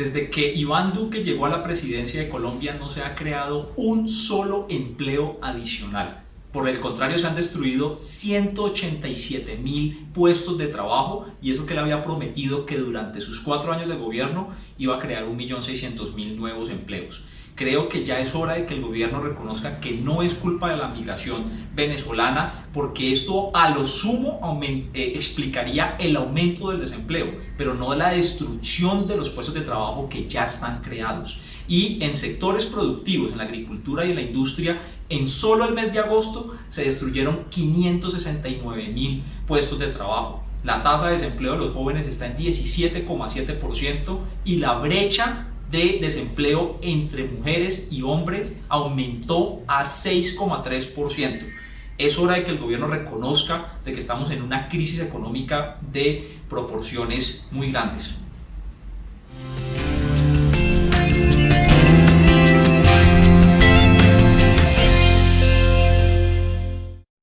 Desde que Iván Duque llegó a la presidencia de Colombia no se ha creado un solo empleo adicional. Por el contrario, se han destruido 187 mil puestos de trabajo y eso que él había prometido que durante sus cuatro años de gobierno iba a crear 1.600.000 nuevos empleos. Creo que ya es hora de que el gobierno reconozca que no es culpa de la migración venezolana porque esto a lo sumo eh, explicaría el aumento del desempleo, pero no la destrucción de los puestos de trabajo que ya están creados. Y en sectores productivos, en la agricultura y en la industria, en solo el mes de agosto se destruyeron 569 mil puestos de trabajo. La tasa de desempleo de los jóvenes está en 17,7% y la brecha de desempleo entre mujeres y hombres aumentó a 6,3%. Es hora de que el gobierno reconozca de que estamos en una crisis económica de proporciones muy grandes.